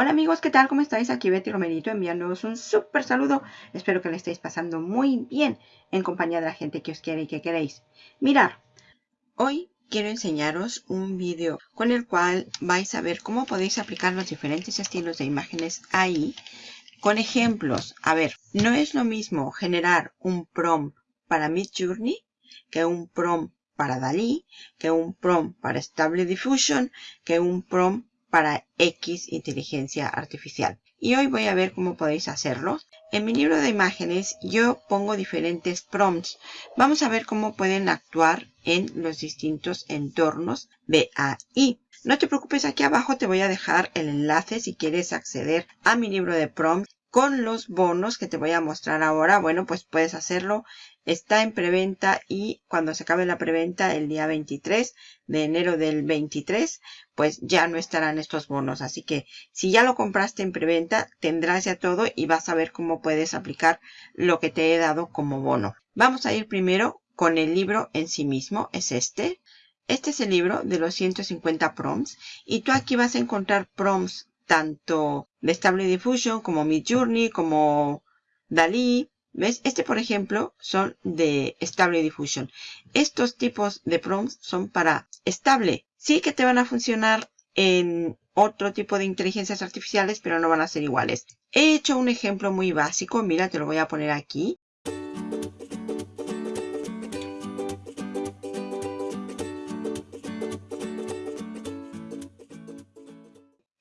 Hola amigos, ¿qué tal? ¿Cómo estáis? Aquí Betty Romerito enviándoos un súper saludo. Espero que le estéis pasando muy bien en compañía de la gente que os quiere y que queréis. Mirar, hoy quiero enseñaros un vídeo con el cual vais a ver cómo podéis aplicar los diferentes estilos de imágenes ahí con ejemplos. A ver, no es lo mismo generar un prompt para Midjourney que un prompt para Dalí, que un prompt para Stable Diffusion, que un prompt para X inteligencia artificial. Y hoy voy a ver cómo podéis hacerlo. En mi libro de imágenes yo pongo diferentes prompts. Vamos a ver cómo pueden actuar en los distintos entornos BAI. No te preocupes, aquí abajo te voy a dejar el enlace si quieres acceder a mi libro de prompts con los bonos que te voy a mostrar ahora. Bueno, pues puedes hacerlo está en preventa y cuando se acabe la preventa el día 23 de enero del 23, pues ya no estarán estos bonos. Así que si ya lo compraste en preventa, tendrás ya todo y vas a ver cómo puedes aplicar lo que te he dado como bono. Vamos a ir primero con el libro en sí mismo, es este. Este es el libro de los 150 prompts y tú aquí vas a encontrar prompts tanto de Stable Diffusion como Midjourney, como Dalí, ¿Ves? Este, por ejemplo, son de Stable Diffusion. Estos tipos de prompts son para estable. Sí que te van a funcionar en otro tipo de inteligencias artificiales, pero no van a ser iguales. He hecho un ejemplo muy básico. Mira, te lo voy a poner aquí.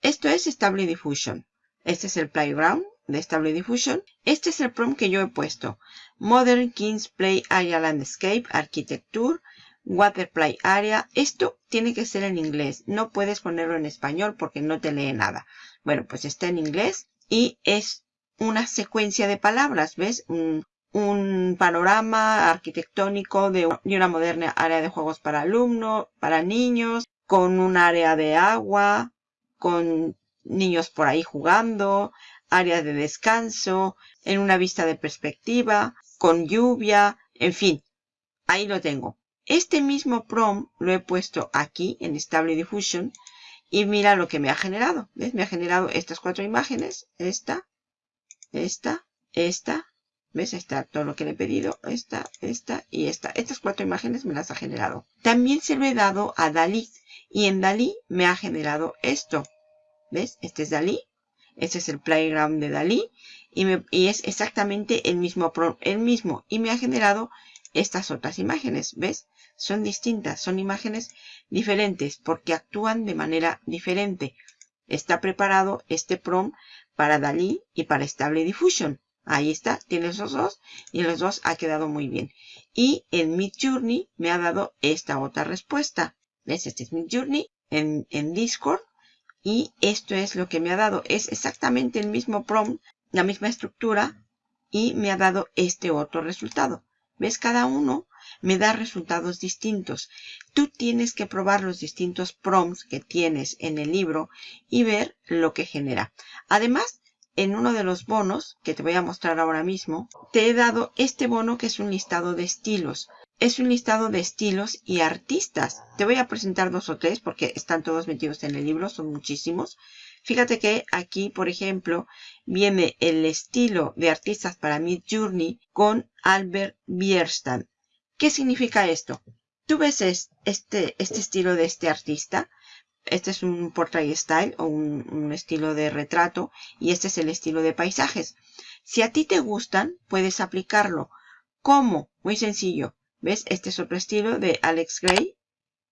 Esto es Stable Diffusion. Este es el Playground de Stable Diffusion. Este es el prompt que yo he puesto. Modern Kings Play Area Landscape Architecture Water Play Area. Esto tiene que ser en inglés. No puedes ponerlo en español porque no te lee nada. Bueno, pues está en inglés y es una secuencia de palabras, ¿ves? Un, un panorama arquitectónico de una moderna área de juegos para alumnos, para niños, con un área de agua, con niños por ahí jugando, área de descanso, en una vista de perspectiva, con lluvia, en fin, ahí lo tengo. Este mismo prompt lo he puesto aquí en Stable Diffusion y mira lo que me ha generado. ¿Ves? Me ha generado estas cuatro imágenes. Esta, esta, esta. ¿Ves? Ahí está todo lo que le he pedido. Esta, esta y esta. Estas cuatro imágenes me las ha generado. También se lo he dado a Dalí. Y en Dalí me ha generado esto. ¿Ves? Este es Dalí. Este es el playground de Dalí. Y, es exactamente el mismo, el mismo. Y me ha generado estas otras imágenes. ¿Ves? Son distintas. Son imágenes diferentes porque actúan de manera diferente. Está preparado este prompt para Dalí y para Stable Diffusion. Ahí está, tiene esos dos y los dos ha quedado muy bien. Y en Midjourney me ha dado esta otra respuesta. ¿Ves? Este es Midjourney en, en Discord y esto es lo que me ha dado. Es exactamente el mismo prompt, la misma estructura y me ha dado este otro resultado. ¿Ves? Cada uno me da resultados distintos. Tú tienes que probar los distintos prompts que tienes en el libro y ver lo que genera. Además, en uno de los bonos, que te voy a mostrar ahora mismo, te he dado este bono que es un listado de estilos es un listado de estilos y artistas. Te voy a presentar dos o tres porque están todos metidos en el libro, son muchísimos. Fíjate que aquí, por ejemplo, viene el estilo de artistas para Mid Journey con Albert Bierstadt. ¿Qué significa esto? Tú ves este, este estilo de este artista. Este es un portrait style o un, un estilo de retrato y este es el estilo de paisajes. Si a ti te gustan, puedes aplicarlo. ¿Cómo? Muy sencillo ¿Ves? Este es otro estilo de Alex Gray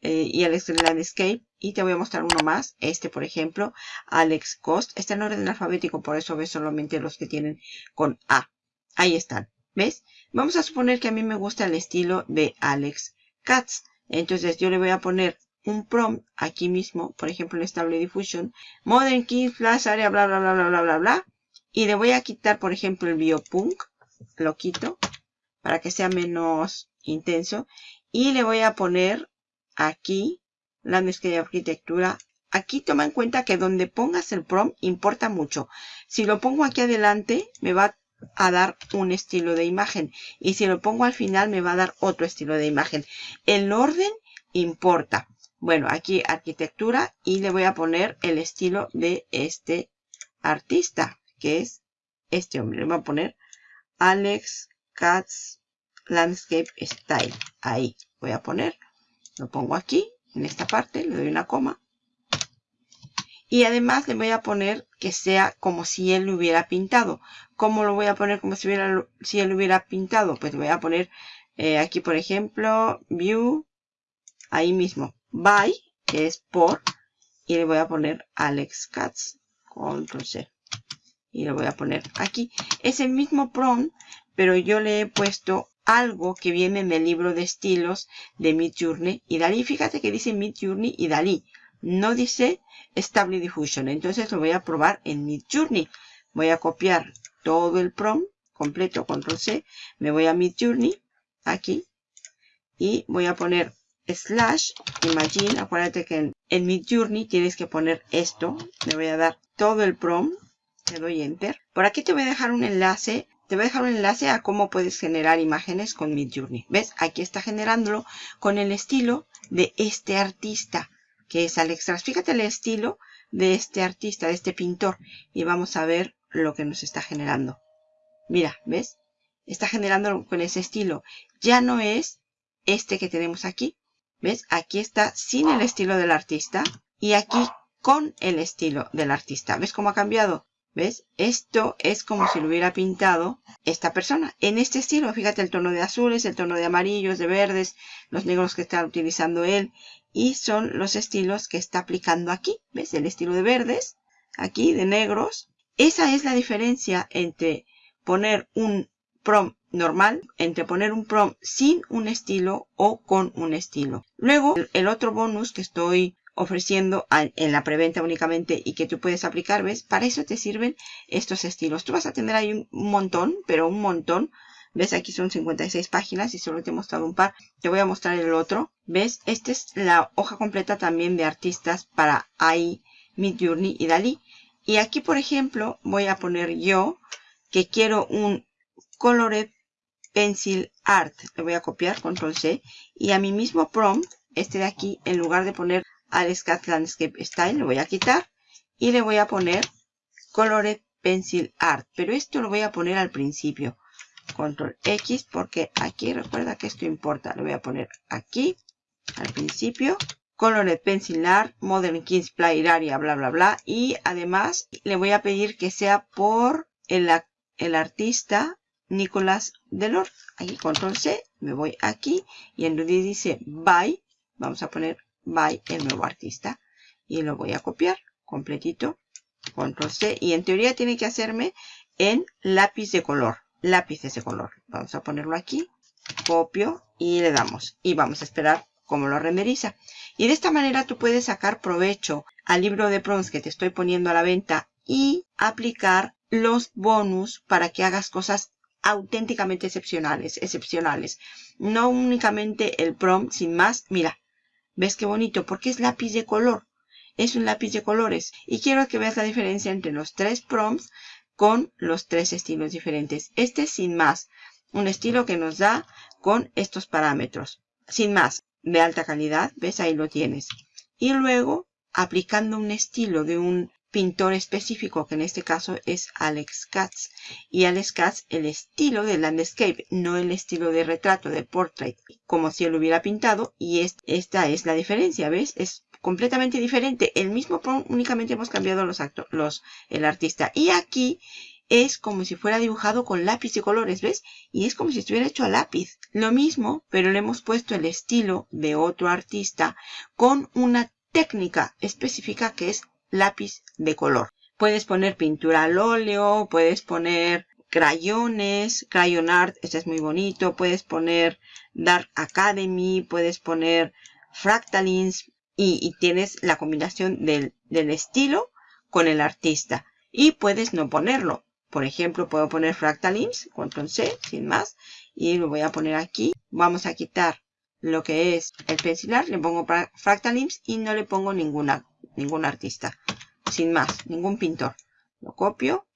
eh, y Alex Landscape. Y te voy a mostrar uno más. Este, por ejemplo, Alex Cost. Está en orden alfabético, por eso ves solamente los que tienen con A. Ahí están. ¿Ves? Vamos a suponer que a mí me gusta el estilo de Alex Katz. Entonces yo le voy a poner un prompt aquí mismo, por ejemplo en Stable Diffusion, Modern Key, Flash Area, bla, bla, bla, bla, bla, bla, bla. Y le voy a quitar, por ejemplo, el Biopunk. Lo quito para que sea menos intenso. Y le voy a poner aquí la mezcla de arquitectura. Aquí toma en cuenta que donde pongas el prompt importa mucho. Si lo pongo aquí adelante me va a dar un estilo de imagen. Y si lo pongo al final me va a dar otro estilo de imagen. El orden importa. Bueno, aquí arquitectura y le voy a poner el estilo de este artista, que es este hombre. Le voy a poner Alex Katz Landscape Style. Ahí voy a poner, lo pongo aquí, en esta parte, le doy una coma. Y además le voy a poner que sea como si él lo hubiera pintado. ¿Cómo lo voy a poner como si, él lo hubiera pintado? Pues voy a poner eh, aquí, por ejemplo, View, ahí mismo, By, que es por, y le voy a poner Alex Katz, Control C. Y le voy a poner aquí. Es el mismo prompt, pero yo le he puesto algo que viene en el libro de estilos de Midjourney y Dalí. Fíjate que dice Midjourney y Dalí. No dice Stable Diffusion. Entonces lo voy a probar en Midjourney. Voy a copiar todo el prompt completo, control C. Me voy a Midjourney, aquí. Y voy a poner slash imagine. Acuérdate que en, en Midjourney tienes que poner esto. Le voy a dar todo el prompt. Le doy enter. Por aquí te voy a dejar un enlace te voy a dejar un enlace a cómo puedes generar imágenes con Midjourney. ¿Ves? Aquí está generándolo con el estilo de este artista, que es Alex Fíjate el estilo de este artista, de este pintor. Y vamos a ver lo que nos está generando. Mira, ¿ves? Está generando con ese estilo. Ya no es este que tenemos aquí. ¿Ves? Aquí está sin el estilo del artista. Y aquí con el estilo del artista. ¿Ves cómo ha cambiado? ¿Ves? Esto es como si lo hubiera pintado esta persona. En este estilo, fíjate el tono de azules, el tono de amarillos, de verdes, los negros que está utilizando él. Y son los estilos que está aplicando aquí. ¿Ves? El estilo de verdes, aquí de negros. Esa es la diferencia entre poner un prompt normal, entre poner un prompt sin un estilo o con un estilo. Luego, el otro bonus que estoy ofreciendo en la preventa únicamente y que tú puedes aplicar, ¿ves? Para eso te sirven estos estilos. Tú vas a tener ahí un montón, pero un montón. ¿Ves? Aquí son 56 páginas y solo te he mostrado un par. Te voy a mostrar el otro. ¿Ves? Esta es la hoja completa también de artistas para AI, Midjourney y Dalí. Y aquí, por ejemplo, voy a poner yo que quiero un Colored Pencil Art. Le voy a copiar, Control C. Y a mi mismo prompt, este de aquí, en lugar de poner al Scat Landscape Style, lo voy a quitar y le voy a poner Colored Pencil Art, pero esto lo voy a poner al principio. Control X porque aquí recuerda que esto importa. Lo voy a poner aquí al principio. Colored Pencil Art, Modern Kings Play Area, bla bla bla. Y además le voy a pedir que sea por el, el artista Nicolás Delor. Aquí Control C, me voy aquí y en donde dice By, vamos a poner by el nuevo artista. Y lo voy a copiar completito. Control C. Y en teoría tiene que hacerme en lápiz de color. Lápices de color. Vamos a ponerlo aquí. Copio y le damos. Y vamos a esperar cómo lo renderiza. Y de esta manera tú puedes sacar provecho al libro de prompts que te estoy poniendo a la venta y aplicar los bonus para que hagas cosas auténticamente excepcionales, excepcionales. No únicamente el prompt sin más. Mira, ¿Ves qué bonito? Porque es lápiz de color. Es un lápiz de colores. Y quiero que veas la diferencia entre los tres prompts con los tres estilos diferentes. Este es sin más. Un estilo que nos da con estos parámetros. Sin más. De alta calidad. ¿Ves? Ahí lo tienes. Y luego, aplicando un estilo de un pintor específico, que en este caso es Alex Katz. Y Alex Katz, el estilo de landscape, no el estilo de retrato, de portrait, como si él hubiera pintado. Y esta es la diferencia, ¿ves? Es completamente diferente. El mismo únicamente hemos cambiado los actores, los, el artista. Y aquí es como si fuera dibujado con lápiz de colores, ¿ves? Y es como si estuviera hecho a lápiz. Lo mismo, pero le hemos puesto el estilo de otro artista con una técnica específica que es lápiz de color. Puedes poner pintura al óleo, puedes poner crayones, crayon art, este es muy bonito, puedes poner Dark Academy, puedes poner fractalins y, tienes la combinación del, del, estilo con el artista. Y puedes no ponerlo. Por ejemplo, puedo poner fractalins, control C, sin más, y lo voy a poner aquí. Vamos a quitar lo que es el pencilar, le pongo fractalins y no le pongo ninguna ningún artista. Sin más, ningún pintor. Lo copio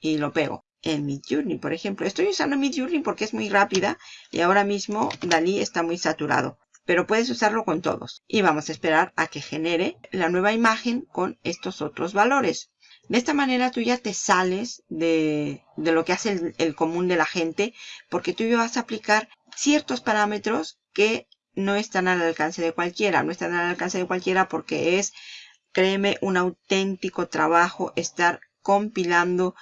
y lo pego. En Midjourney, por ejemplo. Estoy usando Midjourney porque es muy rápida y ahora mismo Dalí está muy saturado. Pero puedes usarlo con todos. Y vamos a esperar a que genere la nueva imagen con estos otros valores. De esta manera tú ya te sales de, lo que hace el, el, común de la gente porque tú ya vas a aplicar ciertos parámetros que no están al alcance de cualquiera. No están al alcance de cualquiera porque es, créeme, un auténtico trabajo estar compilando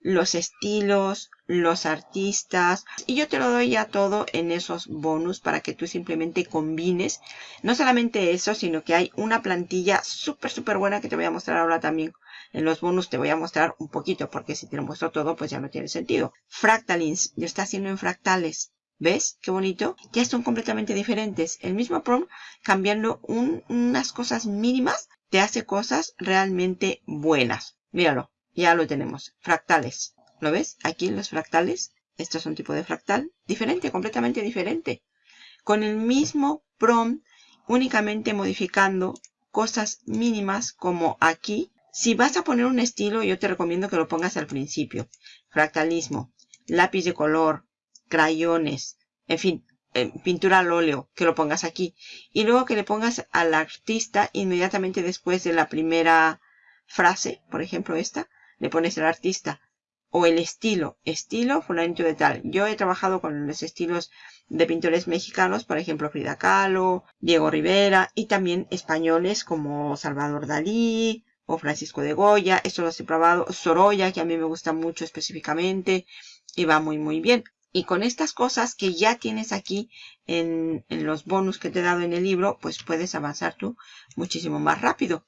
los estilos, los artistas. Y yo te lo doy ya todo en esos bonus para que tú simplemente combines no solamente eso sino que hay una plantilla súper súper buena que te voy a mostrar ahora también. En los bonus te voy a mostrar un poquito porque si te lo muestro todo pues ya no tiene sentido. Fractalins, yo está haciendo en fractales ¿Ves? Qué bonito. Ya son completamente diferentes. El mismo prom, cambiando unas cosas mínimas, te hace cosas realmente buenas. Míralo. Ya lo tenemos. Fractales. ¿Lo ves? Aquí los fractales. Esto es un tipo de fractal. Diferente, completamente diferente. Con el mismo prom, únicamente modificando cosas mínimas como aquí. Si vas a poner un estilo, yo te recomiendo que lo pongas al principio. Fractalismo, lápiz de color, crayones, en fin, eh, pintura al óleo, que lo pongas aquí. Y luego que le pongas al artista inmediatamente después de la primera frase, por ejemplo esta, le pones el artista o el estilo, estilo fulanito de tal. Yo he trabajado con los estilos de pintores mexicanos, por ejemplo Frida Kahlo, Diego Rivera y también españoles como Salvador Dalí o Francisco de Goya. Esto los he probado. Sorolla, que a mí me gusta mucho específicamente y va muy muy bien. Y con estas cosas que ya tienes aquí en, en los bonus que te he dado en el libro, pues puedes avanzar tú muchísimo más rápido.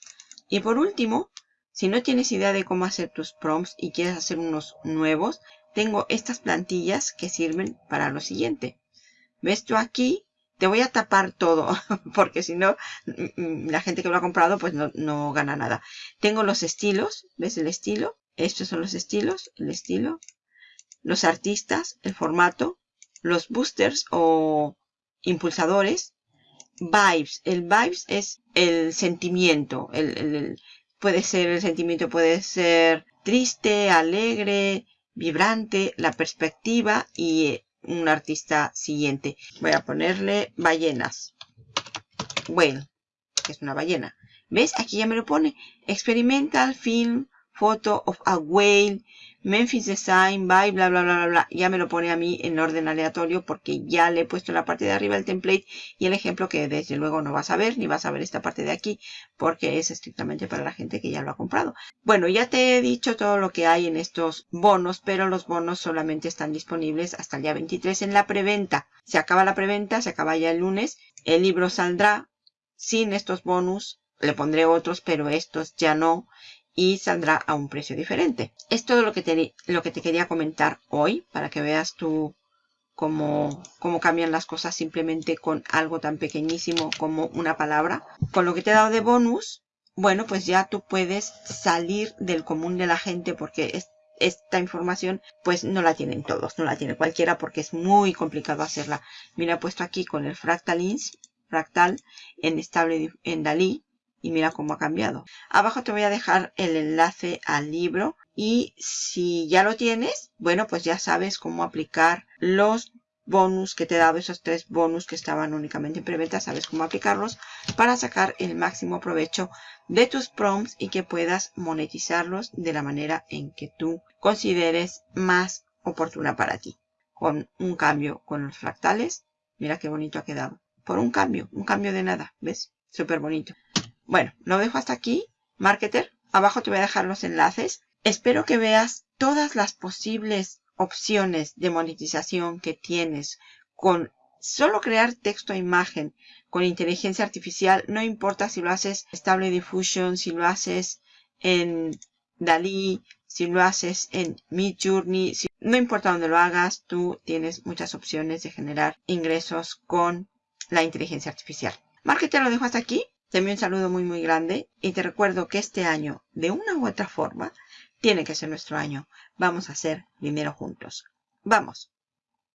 Y por último, si no tienes idea de cómo hacer tus prompts y quieres hacer unos nuevos, tengo estas plantillas que sirven para lo siguiente. ¿Ves tú aquí? Te voy a tapar todo, porque si no, mm, mm, la gente que lo ha comprado pues no, no gana nada. Tengo los estilos, ¿ves el estilo? Estos son los estilos, el estilo. Los artistas, el formato. Los boosters o impulsadores. Vibes. El vibes es el sentimiento, el Puede ser el sentimiento, puede ser triste, alegre, vibrante, la perspectiva y un artista siguiente. Voy a ponerle ballenas. Whale, que es una ballena. ¿Ves? Aquí ya me lo pone. Experimental Film Photo of a Whale Memphis Design by bla bla bla bla bla. Ya me lo pone a mí en orden aleatorio porque ya le he puesto en la parte de arriba el template y el ejemplo que desde luego no vas a ver ni vas a ver esta parte de aquí porque es estrictamente para la gente que ya lo ha comprado. Bueno, ya te he dicho todo lo que hay en estos bonos, pero los bonos solamente están disponibles hasta el día 23 en la preventa. Se acaba la preventa, se acaba ya el lunes. El libro saldrá sin estos bonus. Le pondré otros, pero estos ya no y saldrá a un precio diferente. Es todo lo que te, lo que te quería comentar hoy para que veas tú cómo, cómo cambian las cosas simplemente con algo tan pequeñísimo como una palabra. Con lo que te he dado de bonus, bueno, pues ya tú puedes salir del común de la gente porque esta información pues no la tienen todos, no la tiene cualquiera porque es muy complicado hacerla. Mira, he puesto aquí con el Fractalins, fractal en estable en Dalí y mira cómo ha cambiado. Abajo te voy a dejar el enlace al libro y si ya lo tienes, bueno, pues ya sabes cómo aplicar los bonus que te he dado, esos tres bonus que estaban únicamente en preventa, sabes cómo aplicarlos para sacar el máximo provecho de tus prompts y que puedas monetizarlos de la manera en que tú consideres más oportuna para ti. Con un cambio con los fractales, mira qué bonito ha quedado. Por un cambio, un cambio de nada, ¿ves? Súper bonito. Bueno, lo dejo hasta aquí, marketer. Abajo te voy a dejar los enlaces. Espero que veas todas las posibles opciones de monetización que tienes con solo crear texto e imagen con inteligencia artificial. No importa si lo haces Stable Diffusion, si lo haces en Dalí, si lo haces en Midjourney. no importa dónde lo hagas, tú tienes muchas opciones de generar ingresos con la inteligencia artificial. Marketer lo dejo hasta aquí. Te envío un saludo muy muy grande y te recuerdo que este año, de una u otra forma, tiene que ser nuestro año. Vamos a hacer dinero juntos. ¡Vamos!